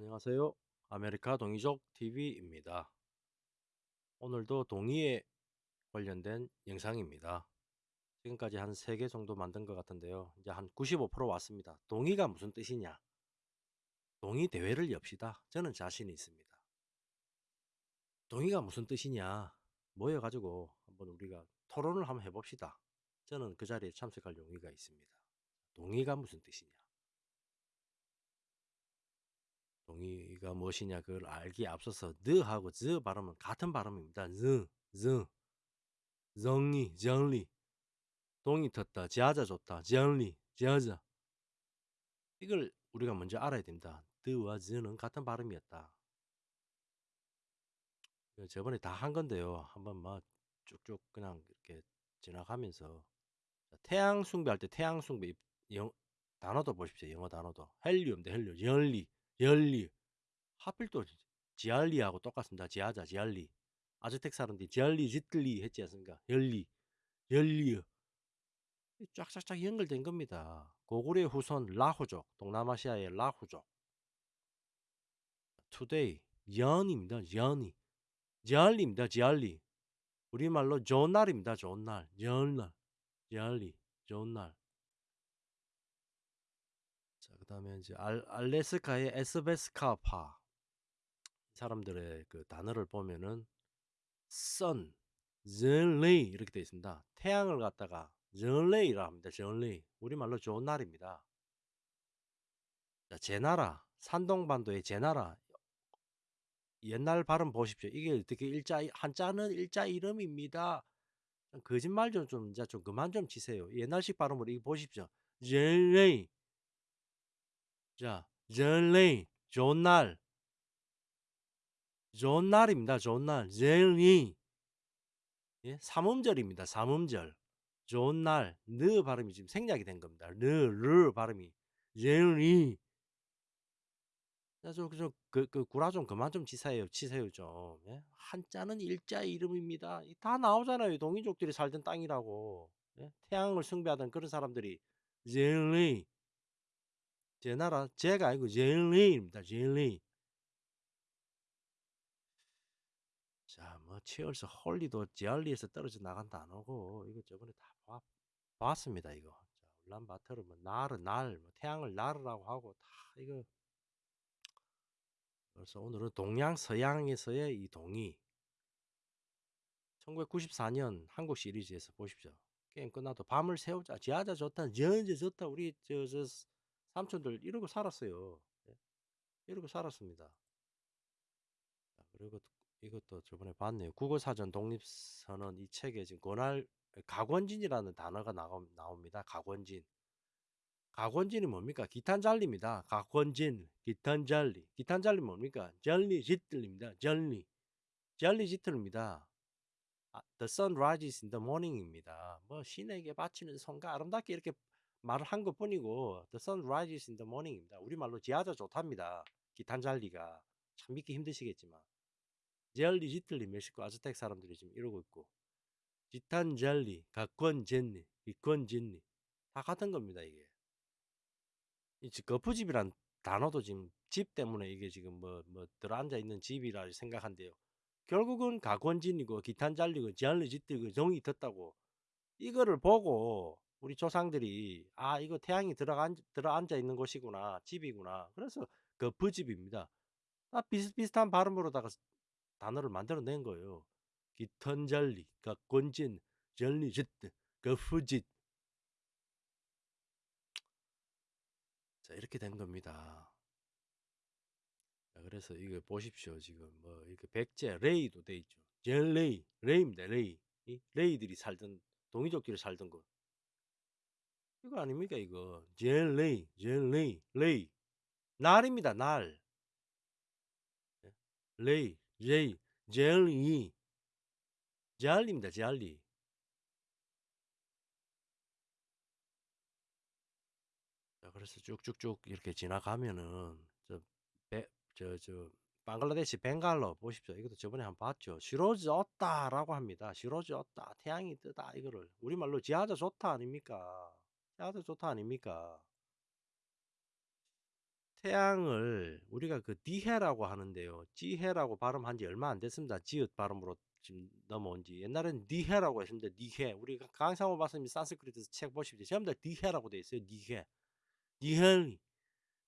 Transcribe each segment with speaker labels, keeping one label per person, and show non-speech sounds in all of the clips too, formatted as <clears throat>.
Speaker 1: 안녕하세요. 아메리카 동이족 TV입니다. 오늘도 동이에 관련된 영상입니다. 지금까지 한 3개 정도 만든 것 같은데요. 이제 한 95% 왔습니다. 동이가 무슨 뜻이냐? 동이 대회를 엽시다. 저는 자신이 있습니다. 동이가 무슨 뜻이냐? 모여가지고 한번 우리가 토론을 한번 해봅시다. 저는 그 자리에 참석할 용의가 있습니다. 동의가 무슨 뜻이냐? 동의가 무엇이냐 그걸 알기에 앞서서 느 하고 즈 발음은 같은 발음입니다. 즈, 즈, 정리, 정리. 동이 텄다, 지하자 좋다, 정리, 지하자. 이걸 우리가 먼저 알아야 됩니다. 드와 즈는 같은 발음이었다. 저번에 다 한 건데요. 한번 막 쭉쭉 그냥 이렇게 지나가면서 태양 숭배할 때 태양 숭배 영, 단어도 보십시오. 영어 단어도 헬리움 대 헬리움, 열리, 열리. 하필 또 지알리하고 똑같습니다. 지하자, 지알리. 아즈텍 사람들이 지알리, 지틀리 했지 않습니까? 열리, 열리. 쫙쫙쫙 연결된 겁니다. 고구려의 후손 라후족, 동남아시아의 라후족. 투데이, 연입니다. 연이. 지알리입니다. 지알리. 우리말로 좋은 날입니다. 좋은 날. 좋은 날. 지알리. 좋은 날. 자, 그 다음에 이제 알, 알래스카의 에스베스카파. 사람들의 그 단어를 보면은 sun, 전레이 이렇게 되어 있습니다. 태양을 갖다가 전레이라 합니다. 전레이. 우리말로 좋은 날입니다. 자, 제나라, 산동반도의 제나라. 옛날 발음 보십시오. 이게 어떻게 일자 한자는 일자 이름입니다. 거짓말 좀좀좀 그만 좀 치세요. 옛날식 발음으로 이거 보십시오. 전레이. 자, 전레이. 좋은 날. 좋은 날입니다. 좋은 날. 제리. 예? 삼음절입니다. 삼음절. 날. 느 발음이 지금 생략이 된 겁니다. 르, 르 발음이. 제리. 자, 저, 저, 그, 그, 구라 좀 그만 좀 치세요. 치세요, 좀. 예? 한자는 일자 이름입니다. 다 나오잖아요. 동이족들이 살던 땅이라고. 예? 태양을 숭배하던 그런 사람들이. 제리. 제 나라, 제가 아니고 제리입니다. 제리. 자, 뭐 치얼스 홀리도 지알리에서 떨어져 나간 단어고 이거 저번에 다 봐, 봤습니다 이거. 자, 울란바토르 뭐 날은 날, 뭐 태양을 날이라고 하고 다 이거. 그래서 오늘은 동양 서양에서의 이 동의. 1994년 한국 시리즈에서 보십시오. 게임 끝나도 밤을 새우자, 지하자 좋다, 전제 좋다. 우리 저, 저 삼촌들 이러고 살았어요. 예? 이러고 살았습니다. 자, 그리고 이것도 저번에 봤네요. 국어사전 독립선언 이 책에 지금 권할 각원진이라는 단어가 나오, 나옵니다. 각원진. 각원진이 뭡니까? 기탄잘리입니다. 각원진, 기탄잘리. 기탄잘리 뭡니까? 절리 지틀입니다. 절리. 절리 지틀입니다. 아, the sun rises in the morning입니다. 뭐 신에게 바치는 성가 아름답게 이렇게 말을 한 것뿐이고 the sun rises in the morning입니다. 우리말로 지하자 좋답니다. 기탄잘리가 참 믿기 힘드시겠지만 젤리 지틀리 멕시코 아즈텍 사람들이 지금 이러고 있고 지탄 젤리, 각권 젠니, 이권 젠니 다 같은 겁니다 이게. 이 거푸집이란 단어도 지금 집 때문에 이게 지금 뭐 뭐 들어앉아 있는 집이라 생각한대요. 결국은 가권진이고 기탄 잘리고 지알리 짓들고 정이 텄다고 이거를 보고 우리 조상들이 아 이거 태양이 들어간 들어앉아 있는 곳이구나 집이구나 그래서 거푸집입니다. 아 비슷비슷한 발음으로다가 단어를 만들어낸 거예요. 기턴절리, 가꼰진, 절리짓, 거푸짓. 자 이렇게 된 겁니다. 자, 그래서 이거 보십시오. 지금 뭐 이렇게 백제 레이도 돼 있죠. 젤레이, 레이입니다. 레이. 이 레이들이 살던 동이족들이 살던 곳. 이거 아닙니까 이거? 젤레이, 젤레이, 레이. 날입니다. 날. 예? 레이, 제이, 젤리. 젤리입니다. 젤리. 자, 그래서 쭉쭉쭉 이렇게 지나가면은 저, 배, 저, 저, 방글라데시 벵갈로 보십시오. 이것도 저번에 한 번 봤죠. 시로즈 없다라고 합니다. 시로즈 없다. 태양이 뜨다. 이거를 우리말로 지하자 좋다 아닙니까? 지하자 좋다 아닙니까? 태양을 우리가 그 디해라고 하는데요. 지해라고 발음한 지 얼마 안 됐습니다. 지읒 발음으로 지금 넘어온 지. 옛날에는 니해라고 했습니다. 니해. 우리 강상호 박사님 산스크리트 책 보십시오. 전부 다 니해라고 돼 있어요. 니해. 니헬.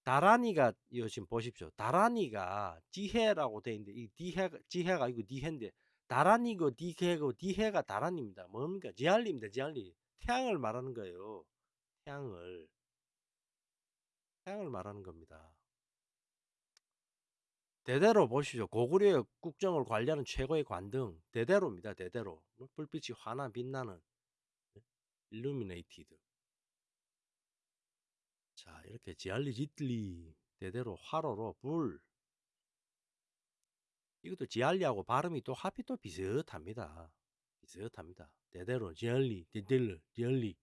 Speaker 1: 다라니가 이거 지금 보십시오. 다라니가 지해라고 돼 있는데 이 디해 지해가 이거 니해인데 다라니고 디해고 디해가 다라니입니다. 뭡니까? 지알리입니다. 지알리. 태양을 말하는 거예요. 태양을. 태양을 말하는 겁니다. 대대로 보시죠. 고구려의 국정을 관리하는 최고의 관등 대대로입니다. 대대로 뭐 불빛이 환한 빛나는 일루미네이티드. 자 이렇게 지알리 지틀리 대대로 화로로 불 이것도 지알리하고 발음이 또 하필 또 비슷합니다. 비슷합니다. 대대로 지알리 디딜르 지알리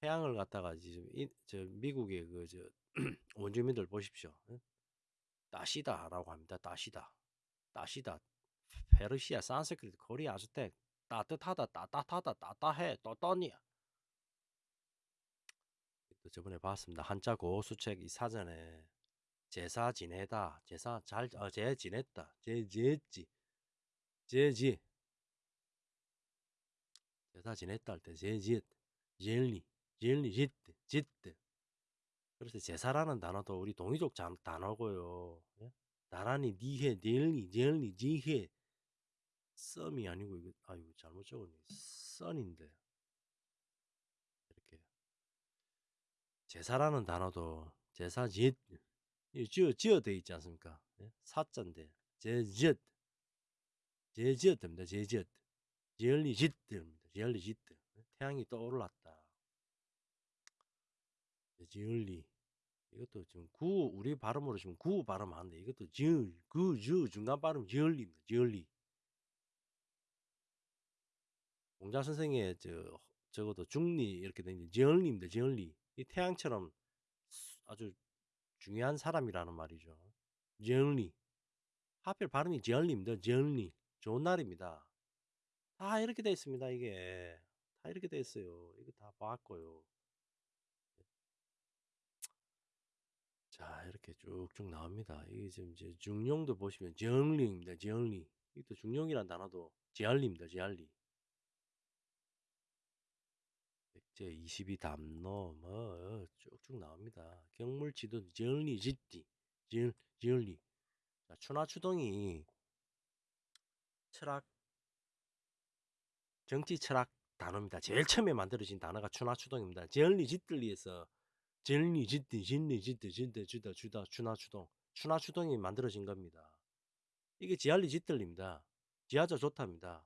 Speaker 1: 태양을 갖다가 지금 이, 저 미국의 그 저 <clears throat> 원주민들 보십시오. 따시다라고 합니다. 따시다. 따시다. 페르시아, 산스크리트, 코리아, 아즈텍 따뜻하다, 따뜻하다, 따뜻해, 또떠니야. 또 저번에 봤습니다. 한자 고수책 이 사전에 제사 지내다, 제사 잘, 어, 제 지냈다, 제 제지, 제지. 제사 지냈다 할 때 제지, 제리, 제리, 짓드, 짓드. 그래서 제사라는 단어도 우리 동이족 단어고요. 예? 나란히 니해, 닐니, 젤니, 지해. 썸이 아니고 이거 아이고 잘못 적었네. 썬인데. 이렇게 제사라는 단어도 제사 짓 지어 지어 돼 있지 않습니까? 예? 사자인데 제짓 제짓입니다. 제짓 제얼리 짓입니다. 제얼리 짓 태양이 떠올랐다. 지을리 이것도 지금 구 우리 발음으로 지금 구 발음하는데 이것도 지을 그주 중간 발음 지을리입니다. 지을리 공자 선생의 저 적어도 중리 이렇게 된 지을리입니다. 지을리 이 태양처럼 아주 중요한 사람이라는 말이죠. 지을리 하필 발음이 지을리입니다. 지을리 좋은 날입니다. 다 이렇게 돼 있습니다. 이게 다 이렇게 돼 있어요. 이거 다 봤고요. 자 이렇게 쭉쭉 나옵니다. 이게 지금 이제 중용도 보시면 정리입니다. 정리. 이것도 중용이란 단어도 지알리입니다. 지알리. 백제 22담로 뭐 쭉쭉 나옵니다. 경물지도 정리 짓디 지, 지얼리. 자 추나추동이 철학 정치 철학 단어입니다. 제일 처음에 만들어진 단어가 추나추동입니다. 지얼리 짓들리에서 젤리 짓디 진리 짓디 진대 주다 주다 추나 추동 추나 추동이 만들어진 겁니다. 이게 지알리 짓들입니다. 지하자 좋답니다.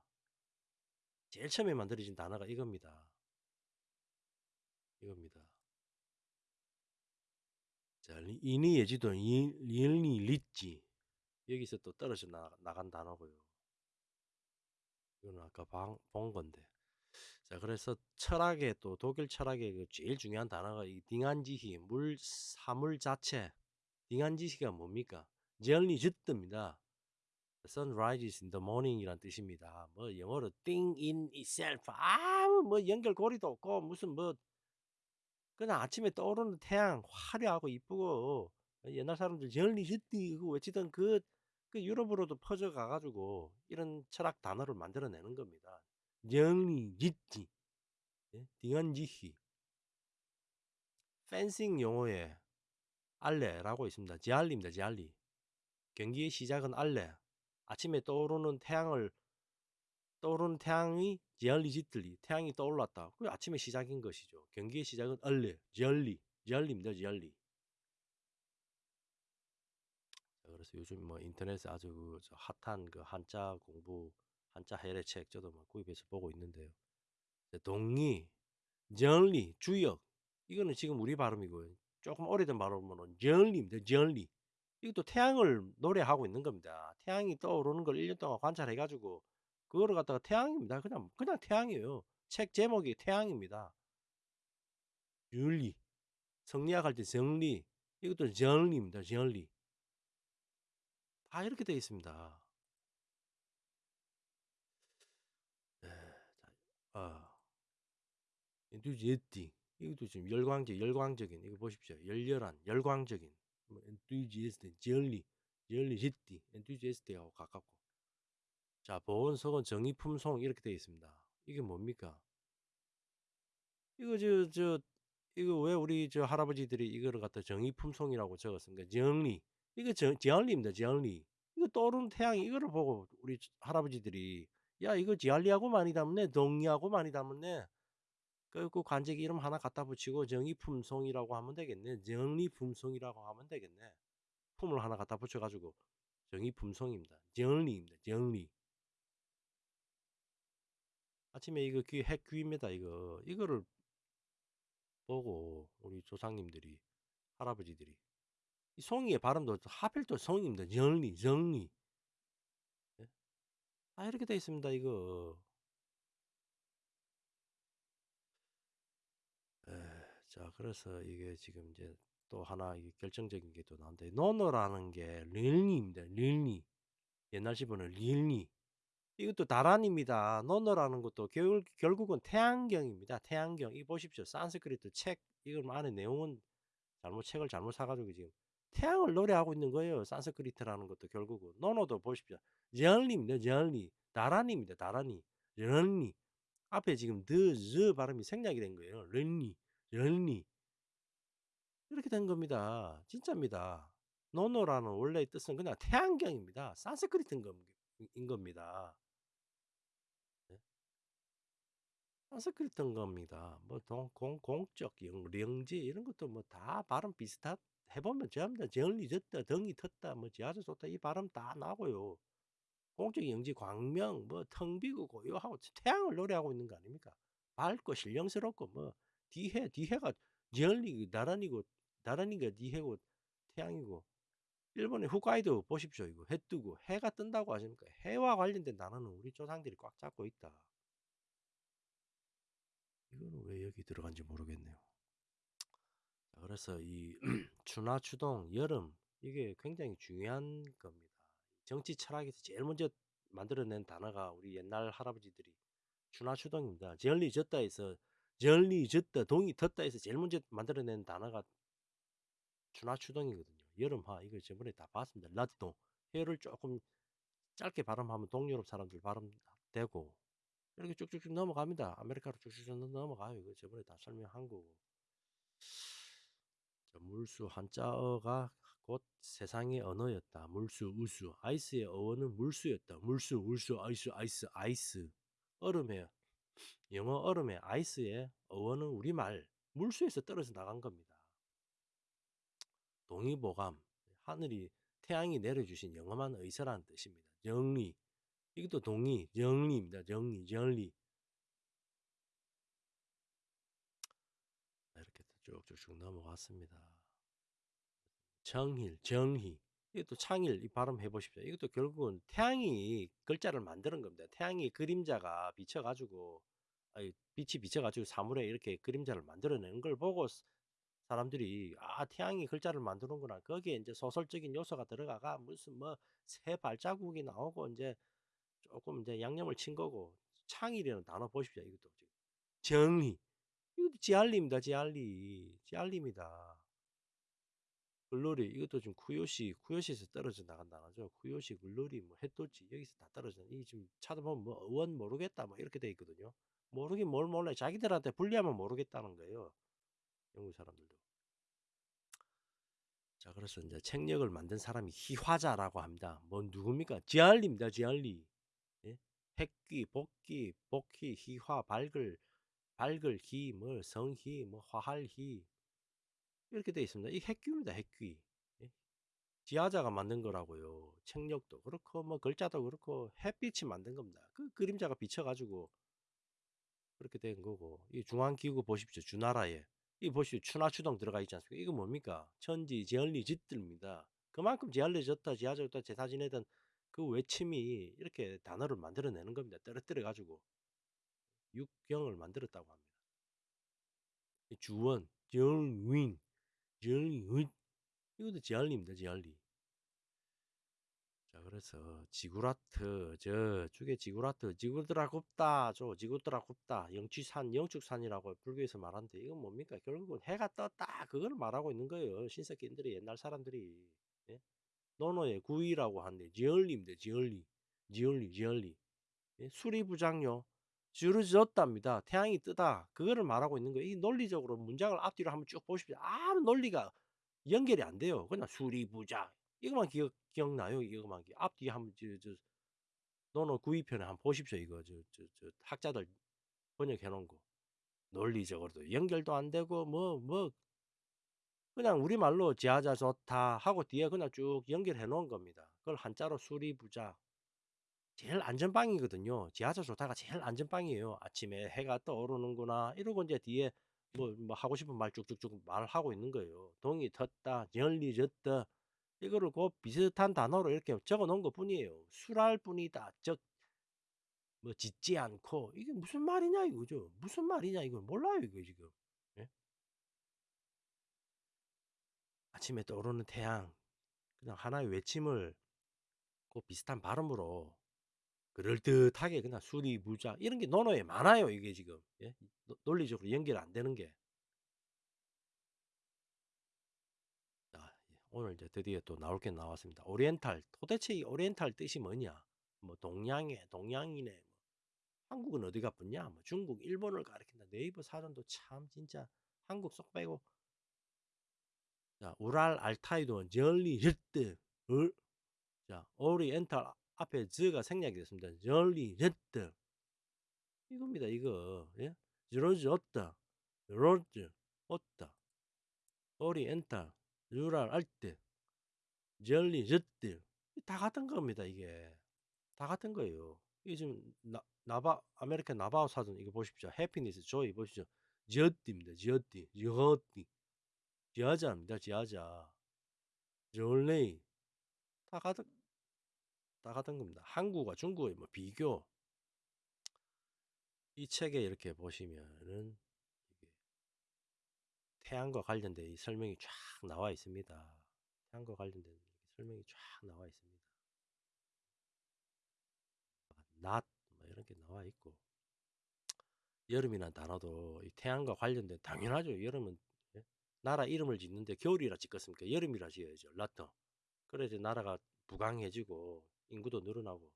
Speaker 1: 제일 처음에 만들어진 단어가 이겁니다. 이겁니다. 자, 이니 예지도 리얼리 리지 여기서 또 떨어져 나, 나간 단어고요. 이거는 아까 방, 본 건데 자, 그래서 철학의 또 독일 철학의 그 제일 중요한 단어가 이 딩한지히 물 사물 자체. 딩한지히가 뭡니까? generally 짓듭니다. sun rises in the morning이란 뜻입니다. 뭐 영어로 thing in itself 아무 뭐 연결고리도 없고 무슨 뭐 그냥 아침에 떠오르는 태양 화려하고 이쁘고 옛날 사람들 짓디 그 외치던 그, 그 유럽으로도 퍼져 가가지고 이런 철학 단어를 만들어내는 겁니다. 영리 짓지 예? 딩한지히 펜싱 용어에 알레라고 있습니다. 지알리입니다. 지알리 경기의 시작은 알레 아침에 떠오르는 태양을 떠오르는 태양이 지알리 짓들리 태양이 떠올랐다. 그 아침에 시작인 것이죠. 경기의 시작은 알레 지알리 지알리입니다. 지알리 그래서 요즘 뭐 인터넷에 아주 그 핫한 그 한자 공부 한자 해례 책 저도 막 구입해서 보고 있는데요. 동리, 정리, 주역 이거는 지금 우리 발음이고요. 조금 오래된 발음으로는 정리입니다. 정리. 이것도 태양을 노래하고 있는 겁니다. 태양이 떠오르는 걸 1년 동안 관찰해 가지고 그거를 갖다가 태양입니다. 그냥 그냥 태양이에요. 책 제목이 태양입니다. 윤리. 성리학 할 때 정리. 이것도 정리입니다. 정리. 다 이렇게 되어 있습니다. 어. 엔투지에티 이것도 지금 열광적, 열광적인 이거 보십시오. 열렬한, 열광적인 뭐 jolly, jolly, jitty, enthusiast하고 가깝고. 자, 보온석은 정의품송 이렇게 되어 있습니다. 이게 뭡니까? 이거 저 저 이거 왜 우리 저 할아버지들이 이거를 갖다 정의품송이라고 적었습니까? 정리. 이거 정, 정리입니다. 정리. 이거 떠오르는 태양이 이거를 보고 우리 할아버지들이 야 이거 지알리하고 많이 닮네 동리하고 많이 닮네 그, 그 관직 이름 하나 갖다 붙이고 정의품송이라고 하면 되겠네. 정리품송이라고 하면 되겠네. 품을 하나 갖다 붙여가지고. 정의품송입니다. 정리입니다. 정리. 아침에 이거 귀 핵귀입니다 이거. 이거를 보고 우리 조상님들이 할아버지들이. 이 송이의 발음도 하필 또 송입니다. 정리 정리. 아 이렇게 돼 있습니다 이거 에, 자 그래서 이게 지금 이제 또 하나 이게 결정적인 게 또 나온데 노노라는 게 릴니입니다 릴니 옛날 집어는 릴니 이것도 다란입니다 노노라는 것도 결, 결국은 태양경입니다 태양경 이 보십시오 산스크리트 책 이걸 안에 내용은 잘못 책을 잘못 사가지고 지금 태양을 노래하고 있는 거예요 산스크리트라는 것도 결국은 노노도 보십시오 전리입니다 전리 다란입니다. 다란이. 런니. 앞에 지금 드, 즈 발음이 생략이 된 거예요. 런니. 런니. 이렇게 된 겁니다. 진짜입니다. 노노라는 원래의 뜻은 그냥 태양경입니다. 산스크리트인 겁니다. 네? 산스크리트인 겁니다. 뭐 동, 공, 공적, 영, 령지 이런 것도 뭐 다 발음 비슷한 해보면 전부 다 정리 졌다, 덩이 텄다, 뭐 지하수 쏟다 이 발음 다 나고요. 공적 영지 광명 뭐 텅비고 고요하고 태양을 노래하고 있는 거 아닙니까? 밝고 신령스럽고 뭐 뒤해 뒤해가 열리 나란히고 나란히가 뒤해고 태양이고 일본의 후카이도 보십시오 이거 해 뜨고 해가 뜬다고 하십니까? 해와 관련된 단어는 우리 조상들이 꽉 잡고 있다. 이거는 왜 여기 들어간지 모르겠네요. 자, 그래서 이 <clears throat> 추나 추동 여름 이게 굉장히 중요한 겁니다. 정치 철학에서 제일 먼저 만들어낸 단어가 우리 옛날 할아버지들이 추나 추동입니다. 전리 졌다에서 전리 졌다 동이 텄다에서 제일 먼저 만들어낸 단어가 추나추동이거든요. 여름하 이거 저번에 다 봤습니다. 라디동 해를 조금 짧게 발음하면 동유럽 사람들 발음 되고 이렇게 쭉쭉쭉 넘어갑니다. 아메리카로 쭉쭉 넘어가요. 이거 저번에 다 설명한 거고. 물수 한자어가 곧 세상의 언어였다. 물수, 우수. ice의 어원은 물수였다. 물수, 울수, ice, ice, ice. 얼음에 영어 얼음에 ice의 어원은 우리말 물수에서 떨어져 나간 겁니다. 동의보감 하늘이 태양이 내려주신 영험한 의사라는 뜻입니다. 정리 이것도 동의 정리입니다. 정리 정리 이렇게 쭉쭉쭉 넘어갔습니다. 정일, 정희. 이것도 창일 이 발음 해보십시오. 이것도 결국은 태양이 글자를 만드는 겁니다. 태양이 그림자가 비쳐가지고 빛이 비쳐가지고 사물에 이렇게 그림자를 만들어내는 걸 보고 사람들이 아 태양이 글자를 만드는구나. 거기에 이제 소설적인 요소가 들어가가 무슨 뭐 새 발자국이 나오고 이제 조금 이제 양념을 친 거고 창일이라는 단어 보십시오. 이것도 지금 정리 이것도 지알리입니다. 지알리 지알리입니다. 글로리 이것도 지금 쿠요시 쿠요시에서 떨어져 나간다 하죠. 쿠요시 글로리 뭐 해돋이 여기서 다 떨어져. 이 지금 찾아보면 뭐 의원 모르겠다 뭐 이렇게 돼 있거든요. 모르긴 뭘 몰라. 자기들한테 불리하면 모르겠다는 거예요. 영국 사람들도. 자 그래서 이제 책력을 만든 사람이 희화자라고 합니다. 뭐 누굽니까? 지알리입니다. 지알리. 예? 핵귀, 복귀, 복희, 희화, 밝을, 밝을 희, 뭐 성희, 뭐 화할희, 이렇게 되어 있습니다. 이 핵귀입니다. 핵귀. 예? 지하자가 만든 거라고요. 책력도 그렇고 뭐 글자도 그렇고 햇빛이 만든 겁니다. 그 그림자가 비쳐가지고 그렇게 된 거고 이 중앙기구 보십시오. 주나라에 이 보십시오. 추나추동 들어가 있지 않습니까? 이거 뭡니까? 천지 지얼리 짓들입니다. 그만큼 지알려졌다 지하졌다 제사 지내던 그 외침이 이렇게 단어를 만들어내는 겁니다. 떨어뜨려 가지고 육경을 만들었다고 합니다. 주원, 정윈, 정윈 이것도 지알리입니다. 지알리. 자 그래서 지구라트 저 죽의 지구라트 지구들아 굽다 저 지구들아 굽다 영취산 영축산이라고 불교에서 말하는데 이건 뭡니까? 결국은 해가 떴다. 그걸 말하고 있는 거예요 신석기인들이 옛날 사람들이. 예? 노노의 구이라고 하는데 지얼리입니다 지얼리. 지얼리 지얼리. 예? 수리부장요. 주르졌답니다. 태양이 뜨다. 그거를 말하고 있는 거예요. 이 논리적으로 문장을 앞뒤로 한번 쭉 보십시오. 아무 논리가 연결이 안 돼요. 그냥 수리부장 이거만 기억 기억나요? 이거만 기 앞뒤 한번 저저 노노 구이편에 한번 보십시오. 이거 저 저 저 학자들 번역해 놓은 거. 논리적으로도 연결도 안 되고 뭐뭐 그냥 우리말로 지하자 좋다 하고 뒤에 그냥 쭉 연결해 놓은 겁니다. 그걸 한자로 수리부자. 제일 안전방이거든요. 지하자 좋다가 제일 안전방이에요. 아침에 해가 떠오르는구나 이러고 이제 뒤에 뭐, 뭐 하고 싶은 말 쭉쭉쭉 말하고 있는 거예요. 동이 텄다, 열리 졌다, 이거를 그 비슷한 단어로 이렇게 적어 놓은 것 뿐이에요. 술할 뿐이다. 즉, 뭐 짓지 않고 이게 무슨 말이냐 이거죠. 무슨 말이냐 이걸 몰라요 이거 지금. 예? 아침에 떠오르는 태양 그냥 하나의 외침을 그 비슷한 발음으로 그럴듯하게 그냥 수리 부자 이런 게 논어에 많아요 이게 지금 예? 논리적으로 연결 안 되는 게 오늘 이제 드디어 또 나올 게 나왔습니다. 오리엔탈. 도대체 이 오리엔탈 뜻이 뭐냐? 뭐 동양에, 동양이네. 뭐 한국은 어디가 붙냐? 뭐 중국, 일본을 가리킨다. 네이버 사전도 참 진짜 한국 쏙 빼고. 자, 우랄 알타이도 절리 르트. 자, 오리엔탈 앞에 즈가 생략이 됐습니다. 절리 르트. 이겁니다. 이거. 예? 저러지 없다. 로즈 없다. 오리엔탈 유랄 알뜰, jelly 젖들 다 같은 겁니다. 이게 다 같은 거예요. 이게 지금 나, 나바 아메리칸 나바오 사전 이거 보십시오. 해피니스 조이 보십시오. 지어띠입니다. 지어띠, 지어띠, 지하자입니다. 지하자, 졸레이 다 같은 다 같은 겁니다. 한국과 중국의 뭐 비교 이 책에 이렇게 보시면은 태양과 관련된 이 설명이 쫙 나와 있습니다. 태양과 관련된 설명이 쫙 나와 있습니다. 낮, 뭐 이런 게 나와 있고. 여름이란 단어도 이 태양과 관련된 당연하죠. 여름은 예? 나라 이름을 짓는데 겨울이라 짓겠습니까? 여름이라 지어야죠. 라터. 그래서 나라가 부강해지고 인구도 늘어나고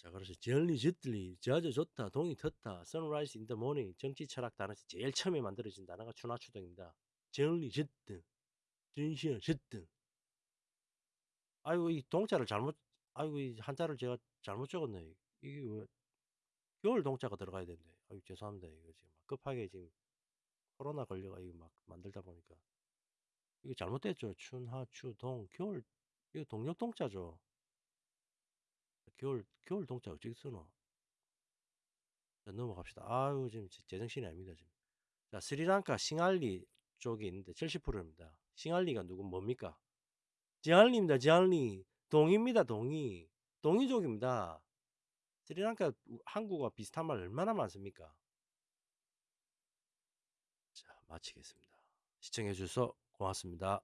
Speaker 1: 자, 그래서 젤리 쥐들리 저저 좋다 동이 텄다 선라이즈 인더 모닝 정치 철학 단어에서 제일 처음에 만들어진 단어가 추나추동입니다. 젤리 쥐등 진시어 쥐등 아이고 이 동자를 잘못 아이고 이 한자를 제가 잘못 적었네. 이게 왜 겨울 동자가 들어가야 되는데 아이고 죄송합니다. 이거 지금 급하게 지금 코로나 걸려가 이거 막 만들다 보니까 이게 잘못됐죠. 춘하 추동 겨울 이거 동력 동자죠. 겨울 겨울 동자 어떻게 쓰노? 자, 넘어갑시다. 아유 지금 제정신이 아닙니다 지금. 자 스리랑카 싱알리 쪽에 있는데 70%입니다. 싱알리가 누구 뭡니까? 지알리입니다. 지알리 동입니다. 동이 동이족입니다. 스리랑카 한국과 비슷한 말 얼마나 많습니까? 자 마치겠습니다. 시청해 주셔서 고맙습니다.